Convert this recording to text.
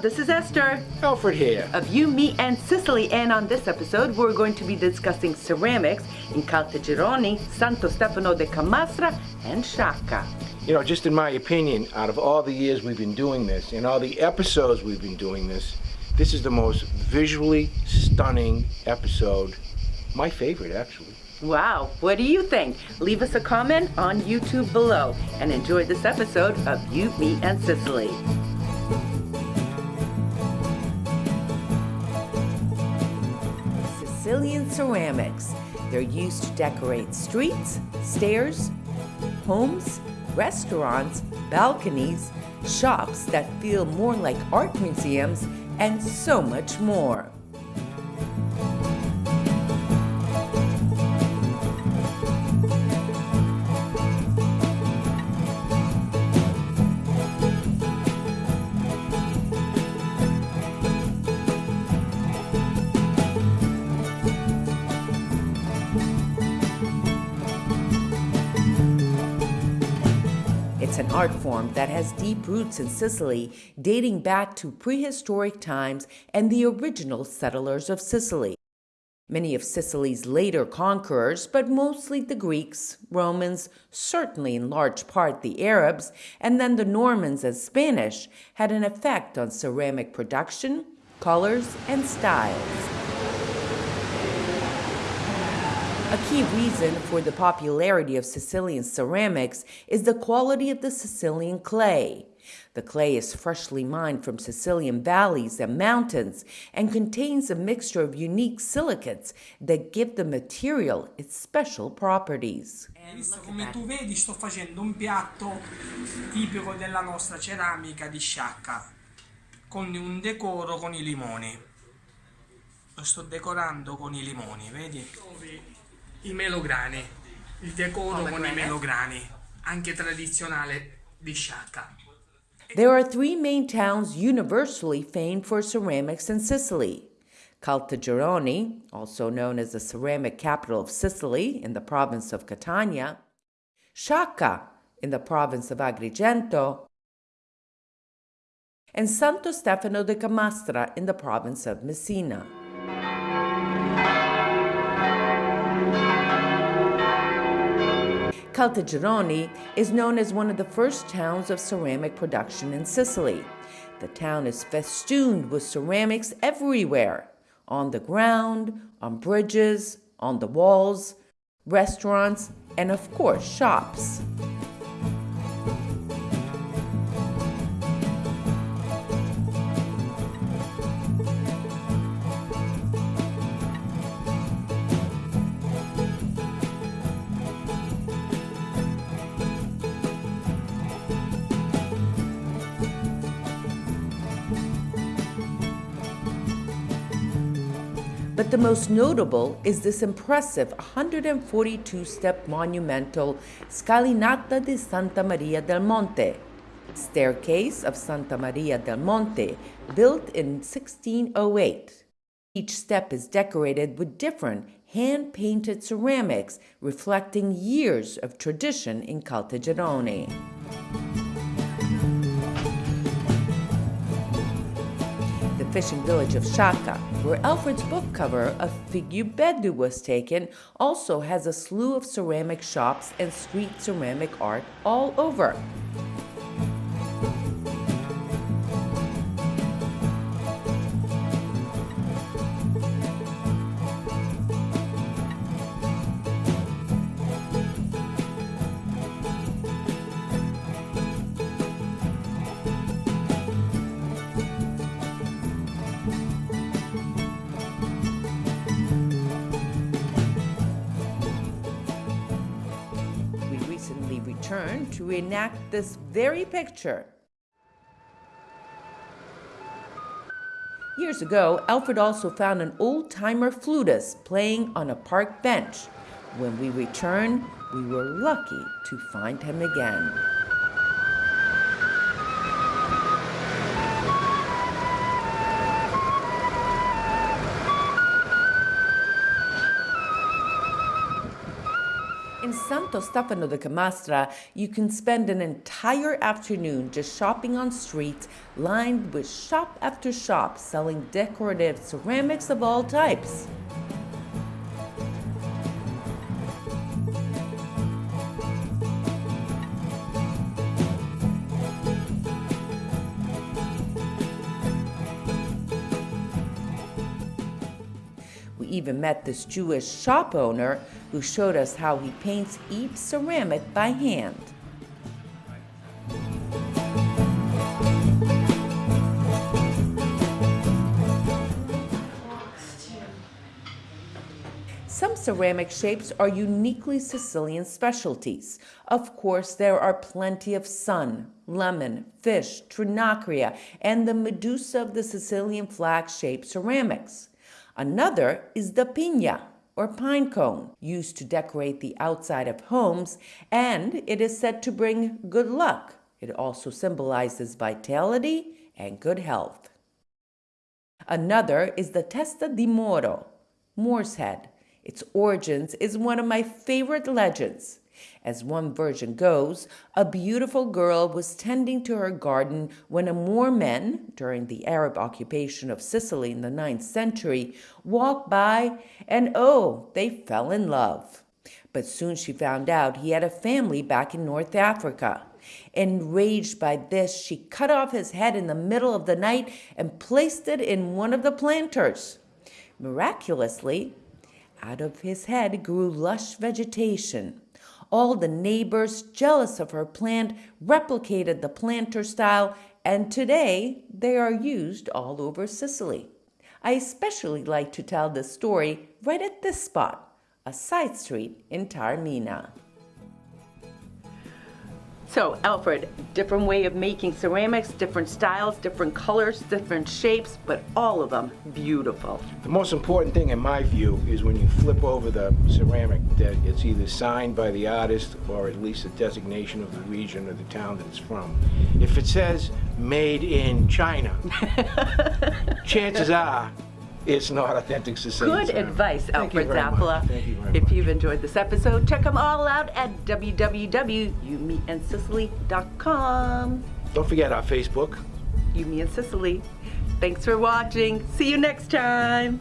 This is Esther Alfred here. of You, Me, and Sicily. And on this episode, we're going to be discussing ceramics in Caltagirone, Santo Stefano de Camastra, and Sciacca. You know, just in my opinion, out of all the years we've been doing this and all the episodes we've been doing this, this is the most visually stunning episode. My favorite, actually. Wow, what do you think? Leave us a comment on YouTube below and enjoy this episode of You, Me, and Sicily. Sicilian ceramics. They're used to decorate streets, stairs, homes, restaurants, balconies, shops that feel more like art museums, and so much more. It's an art form that has deep roots in Sicily, dating back to prehistoric times and the original settlers of Sicily. Many of Sicily's later conquerors, but mostly the Greeks, Romans, certainly in large part the Arabs, and then the Normans and Spanish, had an effect on ceramic production, colors, and styles. A key reason for the popularity of Sicilian ceramics is the quality of the Sicilian clay. The clay is freshly mined from Sicilian valleys and mountains and contains a mixture of unique silicates that give the material its special properties. Visto come tu vedi sto facendo un piatto tipico della nostra ceramica di sciacca con un decoro con i limoni. Lo sto decorando con i limoni, vedi? I melograni, il decoro con i melograni, anche tradizionale di sciacca. There are three main towns universally famed for ceramics in Sicily. Caltagirone, also known as the ceramic capital of Sicily in the province of Catania, Sciacca in the province of Agrigento, and Santo Stefano de Camastra in the province of Messina. Caltagirone is known as one of the first towns of ceramic production in Sicily. The town is festooned with ceramics everywhere on the ground, on bridges, on the walls, restaurants, and of course, shops. But the most notable is this impressive 142 step monumental Scalinata di Santa Maria del Monte, staircase of Santa Maria del Monte, built in 1608. Each step is decorated with different hand painted ceramics reflecting years of tradition in Caltagirone. Fishing village of Sciacca, where Alfred's book cover of Figubedu was taken, also has a slew of ceramic shops and street ceramic art all over. Recently returned to enact this very picture. Years ago, Alfred also found an old timer flutist playing on a park bench. When we returned, we were lucky to find him again. Santo Stefano de Camastra, you can spend an entire afternoon just shopping on streets lined with shop after shop selling decorative ceramics of all types. Even met this Jewish shop owner who showed us how he paints each ceramic by hand. Some ceramic shapes are uniquely Sicilian specialties. Of course, there are plenty of sun, lemon, fish, trinacria, and the Medusa of the Sicilian flag shaped ceramics. Another is the pina, or pine cone, used to decorate the outside of homes, and it is said to bring good luck. It also symbolizes vitality and good health. Another is the testa di Moro, Moor's head. Its origins is one of my favorite legends. As one version goes, a beautiful girl was tending to her garden when a Moor men, during the Arab occupation of Sicily in the 9th century, walked by and oh, they fell in love. But soon she found out he had a family back in North Africa. Enraged by this, she cut off his head in the middle of the night and placed it in one of the planters. Miraculously, out of his head grew lush vegetation. All the neighbors, jealous of her plant, replicated the planter style, and today they are used all over Sicily. I especially like to tell this story right at this spot, a side street in Taormina. So, Alfred, different way of making ceramics, different styles, different colors, different shapes, but all of them beautiful. The most important thing in my view is when you flip over the ceramic that it's either signed by the artist or at least a designation of the region or the town that it's from. If it says made in China, chances are it's not authentic Sicilian Good ceramic. advice, Alfred very much. Zappala. Thank you very If you've enjoyed this episode, check them all out at www.youmeandsicily.com. Don't forget our Facebook. You, Me, and Sicily. Thanks for watching. See you next time.